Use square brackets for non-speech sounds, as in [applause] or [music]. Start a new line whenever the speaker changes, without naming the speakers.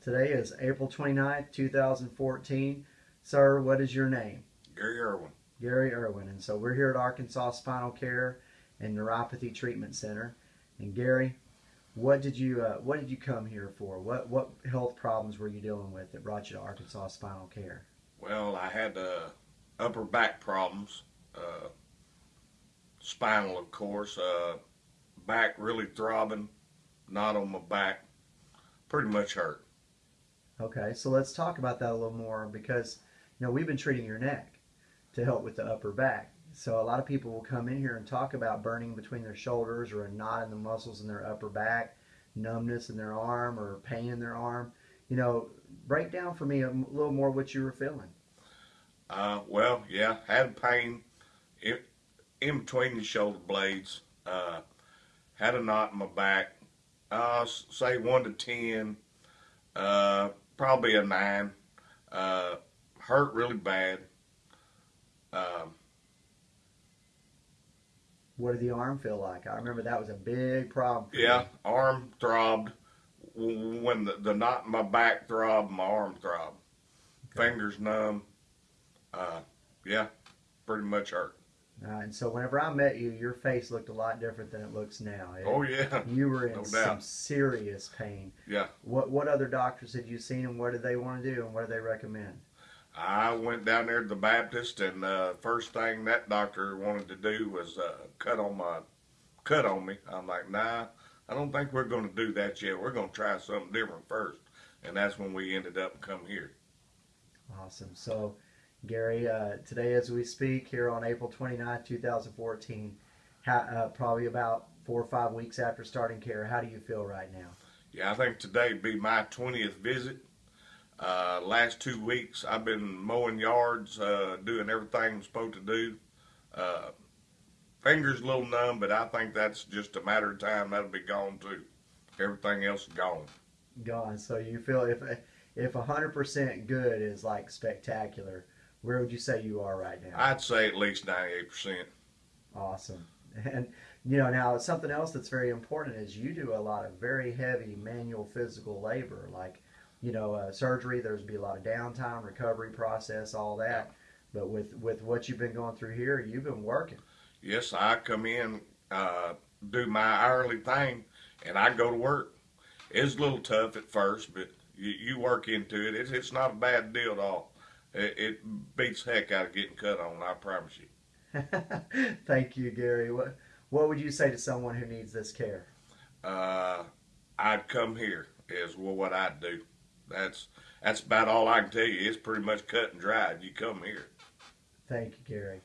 Today is April 29th, 2014. Sir, what is your name?
Gary Irwin.
Gary Irwin. And so we're here at Arkansas Spinal Care and Neuropathy Treatment Center. And Gary, what did you uh, what did you come here for? What what health problems were you dealing with that brought you to Arkansas Spinal Care?
Well, I had uh, upper back problems, uh, spinal, of course, uh, back really throbbing, not on my back, pretty much hurt.
Okay, so let's talk about that a little more because you know we've been treating your neck to help with the upper back. So a lot of people will come in here and talk about burning between their shoulders or a knot in the muscles in their upper back, numbness in their arm or pain in their arm. You know, break down for me a little more what you were feeling.
Uh, well, yeah, had pain in, in between the shoulder blades. Uh, had a knot in my back. Uh, say one to ten. Uh, probably a nine. Uh, hurt really bad. Um,
what did the arm feel like? I remember that was a big problem.
yeah, arm throbbed. When the, the knot in my back throbbed, my arm throbbed. Okay. Fingers numb. Uh, yeah, pretty much hurt.
Uh, and so whenever I met you, your face looked a lot different than it looks now. It,
oh yeah,
you were in no some serious pain.
Yeah.
What what other doctors had you seen, and what did they want to do, and what did they recommend?
I went down there to the Baptist, and uh, first thing that doctor wanted to do was uh, cut on my cut on me. I'm like, nah, I don't think we're going to do that yet. We're going to try something different first, and that's when we ended up come here.
Awesome. So Gary, uh, today as we speak here on April 29, 2014, uh, probably about four or five weeks after starting care, how do you feel right now?
Yeah, I think today would be my 20th visit. Uh, last two weeks I've been mowing yards, uh, doing everything I'm supposed to do. Uh, fingers a little numb, but I think that's just a matter of time. That'll be gone too. Everything else is gone.
Gone. So you feel if if 100% good is like spectacular, where would you say you are right now?
I'd say at least 98%.
Awesome. And, you know, now something else that's very important is you do a lot of very heavy manual physical labor, like, you know, uh, surgery, there's be a lot of downtime, recovery process, all that. But with, with what you've been going through here, you've been working.
Yes, I come in, uh, do my hourly thing, and I go to work. It's a little tough at first, but you, you work into it. It's, it's not a bad deal at all it, it beats heck out of getting cut on. I promise you. [laughs]
Thank you, Gary. What What would you say to someone who needs this care?
Uh, I'd come here. Is what I'd do. That's that's about all I can tell you. It's pretty much cut and dried. You come here.
Thank you, Gary.